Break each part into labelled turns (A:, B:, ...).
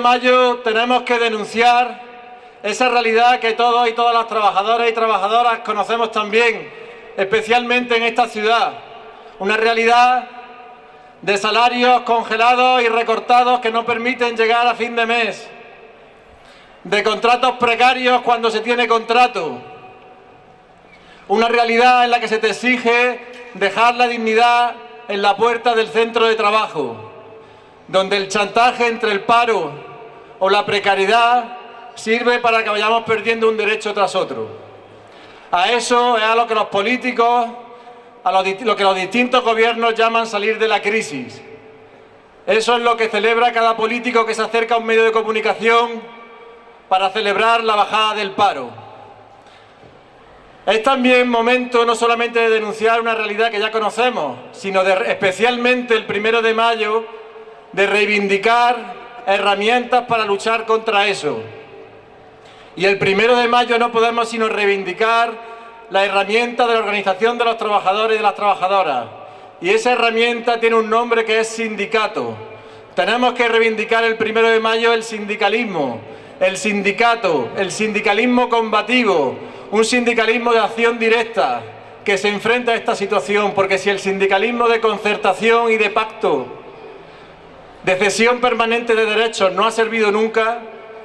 A: mayo tenemos que denunciar esa realidad que todos y todas las trabajadoras y trabajadoras conocemos también, especialmente en esta ciudad. Una realidad de salarios congelados y recortados que no permiten llegar a fin de mes, de contratos precarios cuando se tiene contrato, una realidad en la que se te exige dejar la dignidad en la puerta del centro de trabajo, donde el chantaje entre el paro o la precariedad sirve para que vayamos perdiendo un derecho tras otro. A eso es a lo que los políticos a lo, que los distintos gobiernos llaman salir de la crisis. Eso es lo que celebra cada político que se acerca a un medio de comunicación para celebrar la bajada del paro. Es también momento no solamente de denunciar una realidad que ya conocemos, sino de, especialmente el primero de mayo, de reivindicar herramientas para luchar contra eso. Y el primero de mayo no podemos sino reivindicar la herramienta de la organización de los trabajadores y de las trabajadoras. Y esa herramienta tiene un nombre que es sindicato. Tenemos que reivindicar el primero de mayo el sindicalismo, el sindicato, el sindicalismo combativo, un sindicalismo de acción directa que se enfrenta a esta situación, porque si el sindicalismo de concertación y de pacto, de cesión permanente de derechos no ha servido nunca,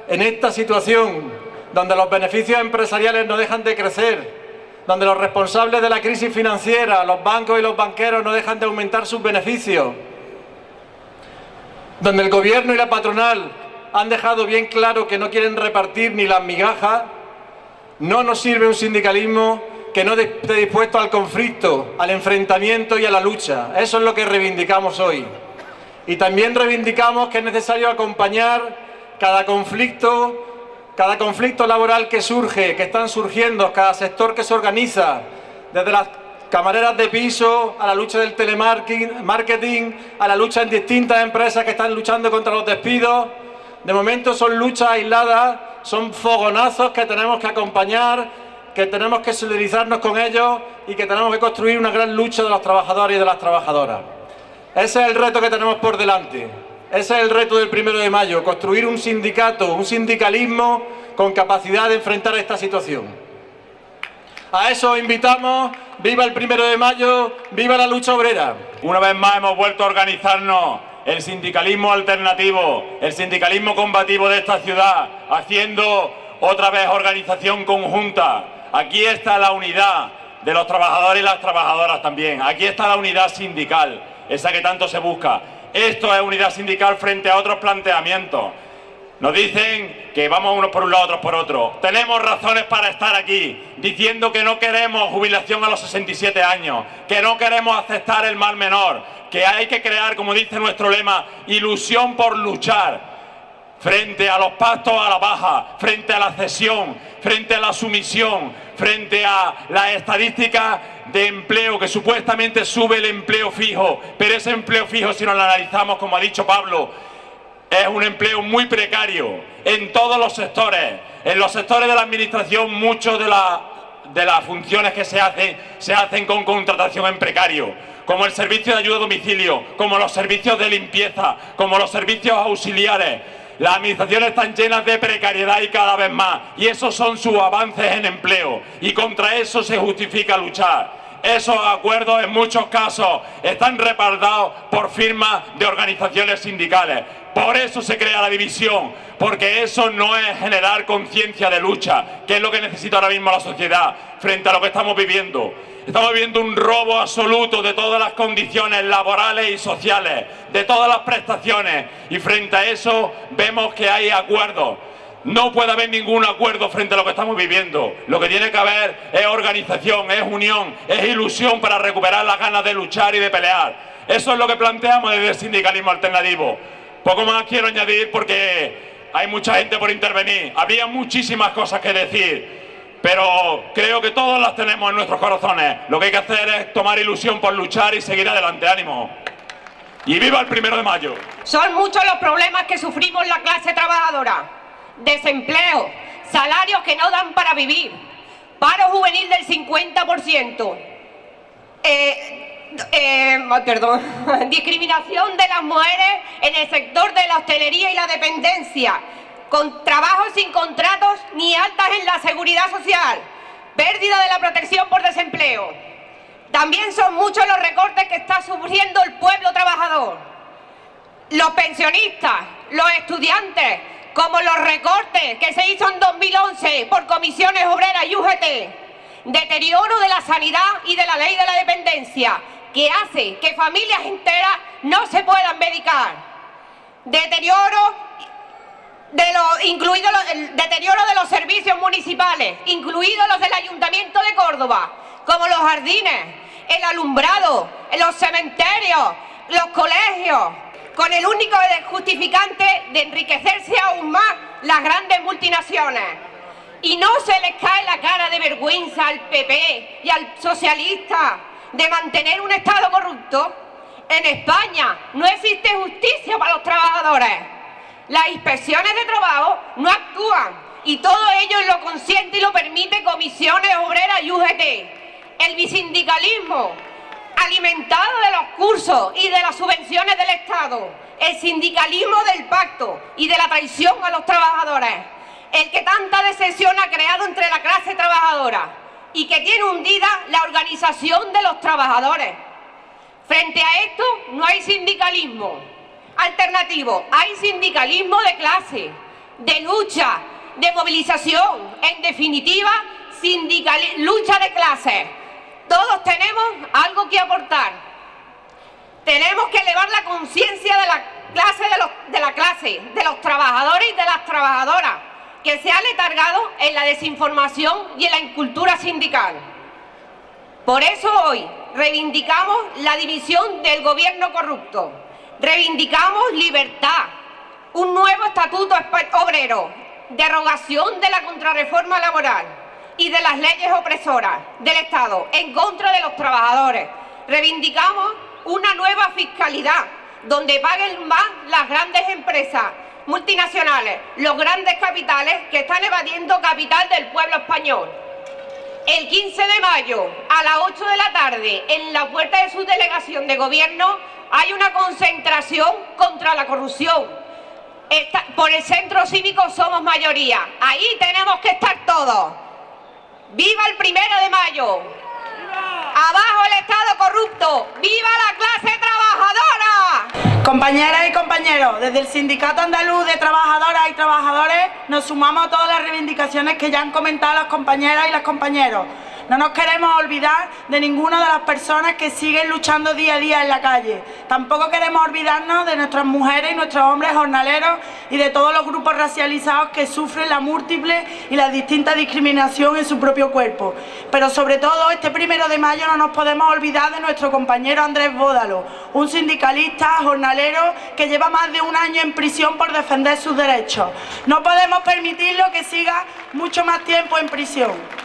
A: en esta situación donde los beneficios empresariales no dejan de crecer, donde los responsables de la crisis financiera, los bancos y los banqueros no dejan de aumentar sus beneficios, donde el gobierno y la patronal han dejado bien claro que no quieren repartir ni las migajas, no nos sirve un sindicalismo que no esté dispuesto al conflicto, al enfrentamiento y a la lucha. Eso es lo que reivindicamos hoy. Y también reivindicamos que es necesario acompañar cada conflicto cada conflicto laboral que surge, que están surgiendo, cada sector que se organiza, desde las camareras de piso, a la lucha del telemarketing, a la lucha en distintas empresas que están luchando contra los despidos. De momento son luchas aisladas, son fogonazos que tenemos que acompañar, que tenemos que solidarizarnos con ellos y que tenemos que construir una gran lucha de los trabajadores y de las trabajadoras. Ese es el reto que tenemos por delante. Ese es el reto del primero de mayo, construir un sindicato, un sindicalismo con capacidad de enfrentar esta situación. A eso invitamos, viva el primero de mayo, viva la lucha obrera.
B: Una vez más hemos vuelto a organizarnos el sindicalismo alternativo, el sindicalismo combativo de esta ciudad, haciendo otra vez organización conjunta. Aquí está la unidad de los trabajadores y las trabajadoras también. Aquí está la unidad sindical, esa que tanto se busca. Esto es unidad sindical frente a otros planteamientos. Nos dicen que vamos unos por un lado, otros por otro. Tenemos razones para estar aquí, diciendo que no queremos jubilación a los 67 años, que no queremos aceptar el mal menor, que hay que crear, como dice nuestro lema, ilusión por luchar frente a los pactos a la baja, frente a la cesión, frente a la sumisión, frente a las estadísticas de empleo, que supuestamente sube el empleo fijo, pero ese empleo fijo, si nos lo analizamos, como ha dicho Pablo, es un empleo muy precario en todos los sectores. En los sectores de la administración, muchas de, de las funciones que se hacen, se hacen con contratación en precario, como el servicio de ayuda a domicilio, como los servicios de limpieza, como los servicios auxiliares. Las administraciones están llenas de precariedad y cada vez más, y esos son sus avances en empleo, y contra eso se justifica luchar. Esos acuerdos en muchos casos están respaldados por firmas de organizaciones sindicales. Por eso se crea la división, porque eso no es generar conciencia de lucha, que es lo que necesita ahora mismo la sociedad frente a lo que estamos viviendo. Estamos viviendo un robo absoluto de todas las condiciones laborales y sociales, de todas las prestaciones, y frente a eso vemos que hay acuerdos. No puede haber ningún acuerdo frente a lo que estamos viviendo. Lo que tiene que haber es organización, es unión, es ilusión para recuperar las ganas de luchar y de pelear. Eso es lo que planteamos desde el sindicalismo alternativo. Poco más quiero añadir porque hay mucha gente por intervenir. Había muchísimas cosas que decir pero creo que todos las tenemos en nuestros corazones. Lo que hay que hacer es tomar ilusión por luchar y seguir adelante. ¡Ánimo! ¡Y viva el primero de mayo!
C: Son muchos los problemas que sufrimos la clase trabajadora. Desempleo, salarios que no dan para vivir, paro juvenil del 50%, eh, eh, perdón, discriminación de las mujeres en el sector de la hostelería y la dependencia, con trabajos sin contratos ni altas en la seguridad social, pérdida de la protección por desempleo. También son muchos los recortes que está sufriendo el pueblo trabajador. Los pensionistas, los estudiantes, como los recortes que se hizo en 2011 por comisiones obreras y UGT, deterioro de la sanidad y de la ley de la dependencia, que hace que familias enteras no se puedan medicar. Deterioro de los, incluido el deterioro de los servicios municipales, incluidos los del Ayuntamiento de Córdoba, como los jardines, el alumbrado, los cementerios, los colegios, con el único justificante de enriquecerse aún más las grandes multinaciones. Y no se les cae la cara de vergüenza al PP y al socialista de mantener un Estado corrupto. En España no existe justicia para los trabajadores. Las inspecciones de trabajo no actúan y todo ello lo consiente y lo permite comisiones obreras y UGT. El bisindicalismo alimentado de los cursos y de las subvenciones del Estado, el sindicalismo del pacto y de la traición a los trabajadores, el que tanta decepción ha creado entre la clase trabajadora y que tiene hundida la organización de los trabajadores. Frente a esto no hay sindicalismo alternativo, hay sindicalismo de clase, de lucha, de movilización, en definitiva, lucha de clases todos tenemos algo que aportar. Tenemos que elevar la conciencia de la clase de, los, la clase, de los trabajadores y de las trabajadoras, que se ha letargado en la desinformación y en la incultura sindical. Por eso hoy reivindicamos la división del gobierno corrupto, reivindicamos libertad, un nuevo estatuto obrero, derogación de la contrarreforma laboral, y de las leyes opresoras del Estado en contra de los trabajadores. Reivindicamos una nueva fiscalidad donde paguen más las grandes empresas multinacionales, los grandes capitales que están evadiendo capital del pueblo español. El 15 de mayo, a las 8 de la tarde, en la puerta de su delegación de gobierno, hay una concentración contra la corrupción. por el centro cívico somos mayoría. Ahí tenemos que estar todos. ¡Viva el primero de mayo! ¡Abajo el Estado corrupto! ¡Viva la clase trabajadora!
D: Compañeras y compañeros, desde el Sindicato Andaluz de Trabajadoras y Trabajadores nos sumamos a todas las reivindicaciones que ya han comentado las compañeras y los compañeros. No nos queremos olvidar de ninguna de las personas que siguen luchando día a día en la calle. Tampoco queremos olvidarnos de nuestras mujeres y nuestros hombres jornaleros y de todos los grupos racializados que sufren la múltiple y la distinta discriminación en su propio cuerpo. Pero sobre todo, este primero de mayo no nos podemos olvidar de nuestro compañero Andrés Bódalo, un sindicalista jornalero que lleva más de un año en prisión por defender sus derechos. No podemos permitirlo que siga mucho más tiempo en prisión.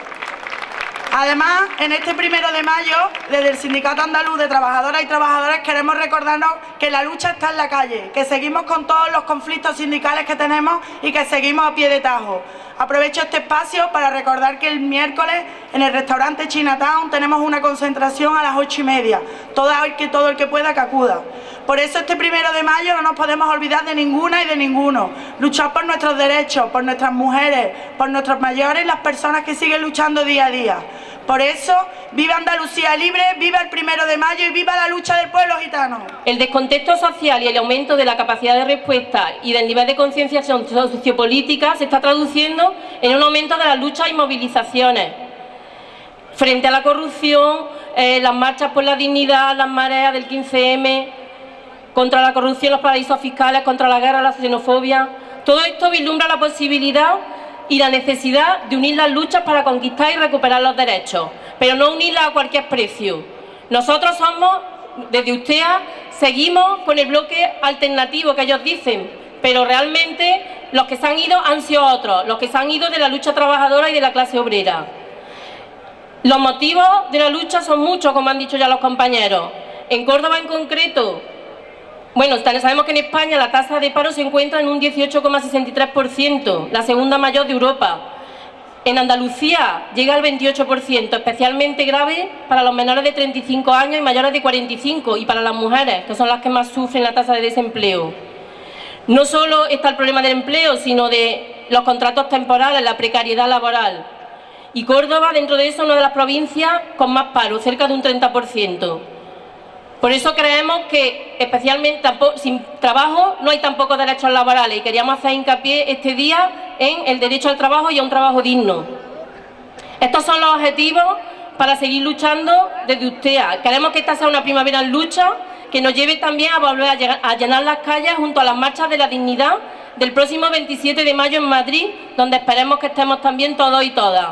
D: Además, en este primero de mayo, desde el Sindicato Andaluz de Trabajadoras y Trabajadores queremos recordarnos que la lucha está en la calle, que seguimos con todos los conflictos sindicales que tenemos y que seguimos a pie de tajo. Aprovecho este espacio para recordar que el miércoles en el restaurante Chinatown tenemos una concentración a las ocho y media. Todo el que, todo el que pueda que acuda. Por eso este primero de mayo no nos podemos olvidar de ninguna y de ninguno. Luchar por nuestros derechos, por nuestras mujeres, por nuestros mayores las personas que siguen luchando día a día. Por eso, viva Andalucía libre, viva el primero de mayo y viva la lucha del pueblo gitano.
E: El descontexto social y el aumento de la capacidad de respuesta y del nivel de concienciación sociopolítica se está traduciendo en un aumento de las luchas y movilizaciones. Frente a la corrupción, eh, las marchas por la dignidad, las mareas del 15M, contra la corrupción, los paraísos fiscales, contra la guerra, la xenofobia. Todo esto vislumbra la posibilidad y la necesidad de unir las luchas para conquistar y recuperar los derechos, pero no unirlas a cualquier precio. Nosotros somos, desde USTEA, seguimos con el bloque alternativo que ellos dicen, pero realmente los que se han ido han sido otros, los que se han ido de la lucha trabajadora y de la clase obrera. Los motivos de la lucha son muchos, como han dicho ya los compañeros. En Córdoba en concreto, bueno, sabemos que en España la tasa de paro se encuentra en un 18,63%, la segunda mayor de Europa. En Andalucía llega al 28%, especialmente grave para los menores de 35 años y mayores de 45 y para las mujeres, que son las que más sufren la tasa de desempleo. No solo está el problema del empleo, sino de los contratos temporales, la precariedad laboral. Y Córdoba, dentro de eso, es una de las provincias con más paro, cerca de un 30%. Por eso creemos que, especialmente, sin trabajo no hay tampoco derechos laborales y queríamos hacer hincapié este día en el derecho al trabajo y a un trabajo digno. Estos son los objetivos para seguir luchando desde USTEA. Queremos que esta sea una primavera en lucha que nos lleve también a volver a llenar las calles junto a las marchas de la dignidad del próximo 27 de mayo en Madrid, donde esperemos que estemos también todos y todas.